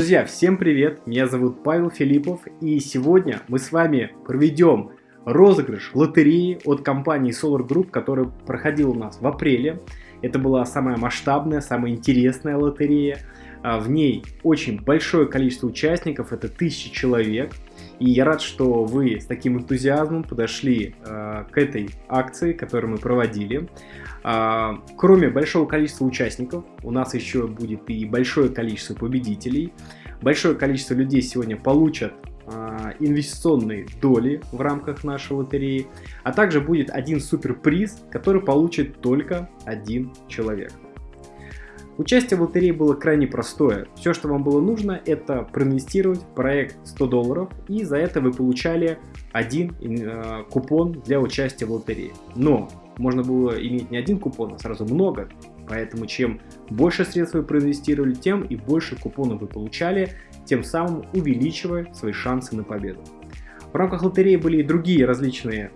Друзья, всем привет! Меня зовут Павел Филиппов и сегодня мы с вами проведем розыгрыш лотереи от компании Solar Group, который проходил у нас в апреле. Это была самая масштабная, самая интересная лотерея. А, в ней очень большое количество участников, это тысячи человек. И я рад, что вы с таким энтузиазмом подошли э, к этой акции, которую мы проводили. Э, кроме большого количества участников, у нас еще будет и большое количество победителей. Большое количество людей сегодня получат э, инвестиционные доли в рамках нашей лотереи. А также будет один суперприз, который получит только один человек. Участие в лотерее было крайне простое. Все, что вам было нужно, это проинвестировать в проект 100 долларов, и за это вы получали один э, купон для участия в лотерее. Но можно было иметь не один купон, а сразу много. Поэтому чем больше средств вы проинвестировали, тем и больше купонов вы получали, тем самым увеличивая свои шансы на победу. В рамках лотереи были и другие различные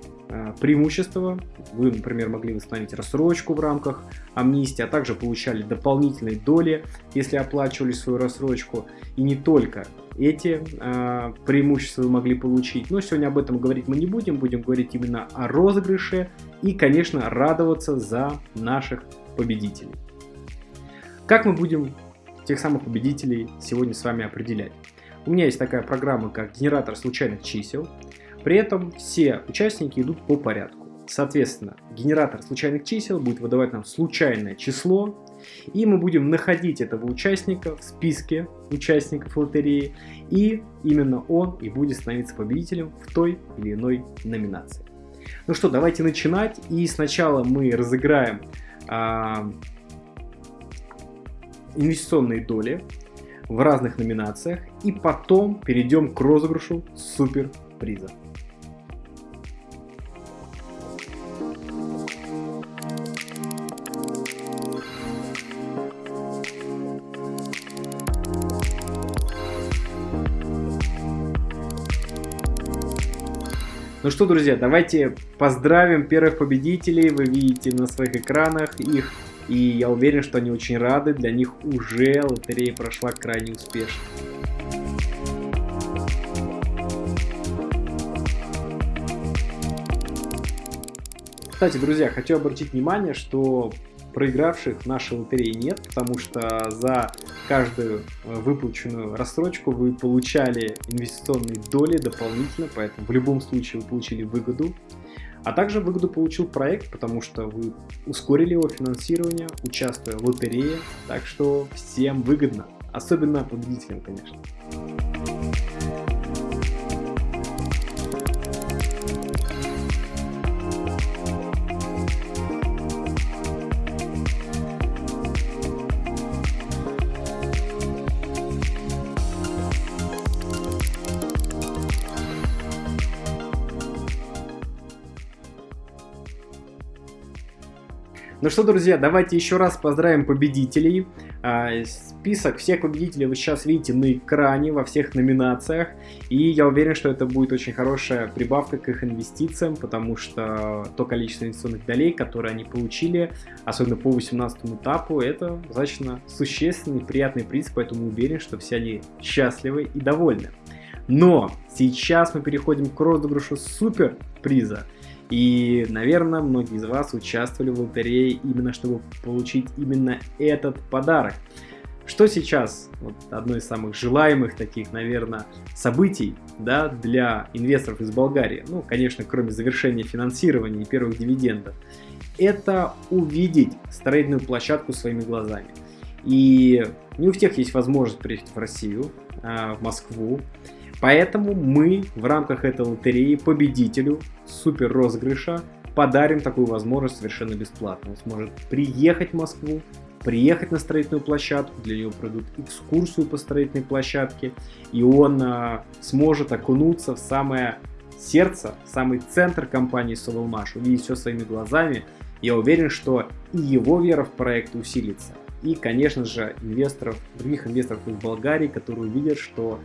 преимущества. Вы, например, могли восстановить рассрочку в рамках амнистии, а также получали дополнительные доли, если оплачивали свою рассрочку. И не только эти э, преимущества вы могли получить. Но сегодня об этом говорить мы не будем, будем говорить именно о розыгрыше и, конечно, радоваться за наших победителей. Как мы будем тех самых победителей сегодня с вами определять? У меня есть такая программа, как генератор случайных чисел. При этом все участники идут по порядку. Соответственно, генератор случайных чисел будет выдавать нам случайное число, и мы будем находить этого участника в списке участников лотереи, и именно он и будет становиться победителем в той или иной номинации. Ну что, давайте начинать, и сначала мы разыграем а, инвестиционные доли в разных номинациях, и потом перейдем к розыгрышу суперприза. Ну что, друзья, давайте поздравим первых победителей. Вы видите на своих экранах их. И я уверен, что они очень рады. Для них уже лотерея прошла крайне успешно. Кстати, друзья, хочу обратить внимание, что проигравших в нашей лотерее нет, потому что за каждую э, выплаченную рассрочку вы получали инвестиционные доли дополнительно, поэтому в любом случае вы получили выгоду. А также выгоду получил проект, потому что вы ускорили его финансирование, участвуя в лотерее, так что всем выгодно, особенно победителям, конечно. Ну что, друзья, давайте еще раз поздравим победителей. А, список всех победителей вы сейчас видите на экране во всех номинациях. И я уверен, что это будет очень хорошая прибавка к их инвестициям, потому что то количество инвестиционных долей, которые они получили, особенно по 18 этапу, это достаточно существенный приятный приз, поэтому уверен, что все они счастливы и довольны. Но сейчас мы переходим к розыгрышу супер приза. И, наверное, многие из вас участвовали в лотерее именно чтобы получить именно этот подарок. Что сейчас вот одно из самых желаемых таких, наверное, событий да, для инвесторов из Болгарии, ну, конечно, кроме завершения финансирования и первых дивидендов, это увидеть строительную площадку своими глазами. И не у всех есть возможность приехать в Россию, а, в Москву, Поэтому мы в рамках этой лотереи победителю супер розыгрыша подарим такую возможность совершенно бесплатно. Он сможет приехать в Москву, приехать на строительную площадку, для него пройдут экскурсию по строительной площадке, и он а, сможет окунуться в самое сердце, в самый центр компании Sovelmash, увидеть все своими глазами. Я уверен, что и его вера в проект усилится. И, конечно же, инвесторов, других инвесторов из Болгарии, которые увидят, что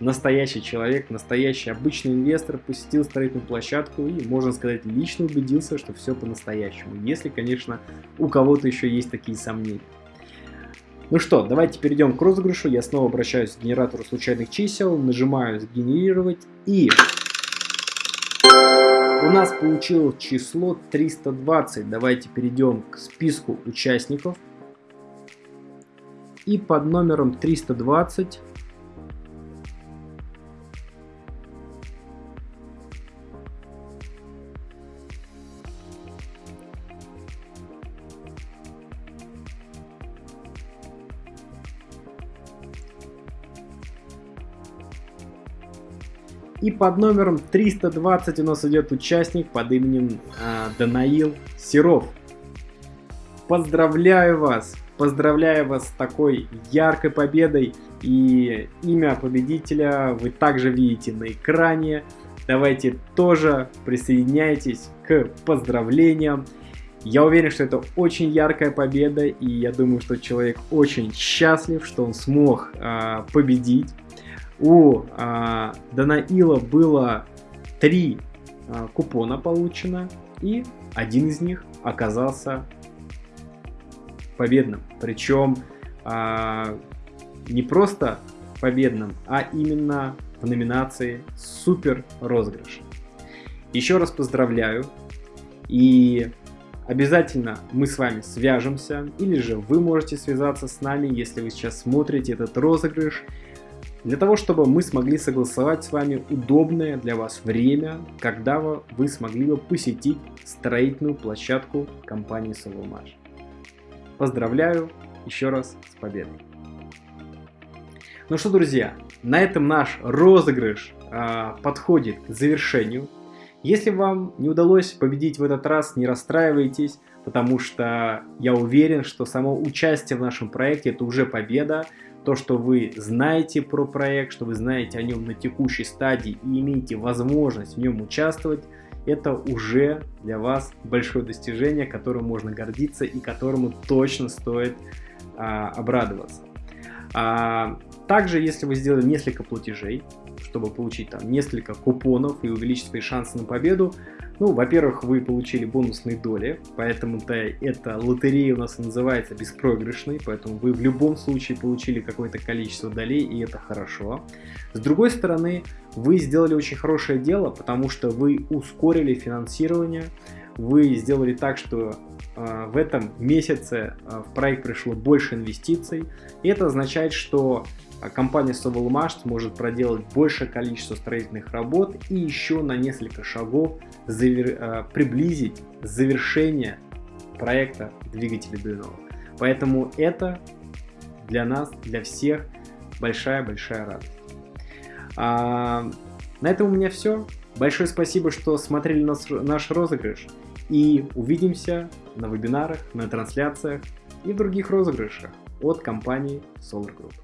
настоящий человек, настоящий обычный инвестор посетил строительную площадку и, можно сказать, лично убедился, что все по-настоящему. Если, конечно, у кого-то еще есть такие сомнения. Ну что, давайте перейдем к розыгрышу. Я снова обращаюсь к генератору случайных чисел, нажимаю «Сгенерировать» и... У нас получилось число 320. Давайте перейдем к списку участников. И под номером 320 И под номером 320 у нас идет участник под именем э, Данаил Серов. Поздравляю вас! Поздравляю вас с такой яркой победой. И имя победителя вы также видите на экране. Давайте тоже присоединяйтесь к поздравлениям. Я уверен, что это очень яркая победа, и я думаю, что человек очень счастлив, что он смог э, победить у а, Данаила было три а, купона получено, и один из них оказался победным. Причем а, не просто победным, а именно в номинации Супер розыгрыш. Еще раз поздравляю и обязательно мы с вами свяжемся или же вы можете связаться с нами, если вы сейчас смотрите этот розыгрыш для того, чтобы мы смогли согласовать с вами удобное для вас время, когда вы смогли бы посетить строительную площадку компании Solomage. Поздравляю еще раз с победой! Ну что, друзья, на этом наш розыгрыш э, подходит к завершению. Если вам не удалось победить в этот раз, не расстраивайтесь, потому что я уверен, что само участие в нашем проекте это уже победа то, что вы знаете про проект, что вы знаете о нем на текущей стадии и имеете возможность в нем участвовать, это уже для вас большое достижение, которым можно гордиться и которому точно стоит а, обрадоваться. А, также, если вы сделали несколько платежей, чтобы получить там несколько купонов и увеличить свои шансы на победу, ну, во-первых, вы получили бонусные доли, поэтому-то эта лотерея у нас называется беспроигрышной, поэтому вы в любом случае получили какое-то количество долей, и это хорошо. С другой стороны, вы сделали очень хорошее дело, потому что вы ускорили финансирование, вы сделали так, что э, в этом месяце э, в проект пришло больше инвестиций, и это означает, что компания Sovelmash может проделать большее количество строительных работ и еще на несколько шагов завер... А, приблизить завершение проекта двигателя Duino. Поэтому это для нас, для всех большая-большая радость. А, на этом у меня все. Большое спасибо, что смотрели наш, наш розыгрыш. И увидимся на вебинарах, на трансляциях и других розыгрышах от компании Solar Group.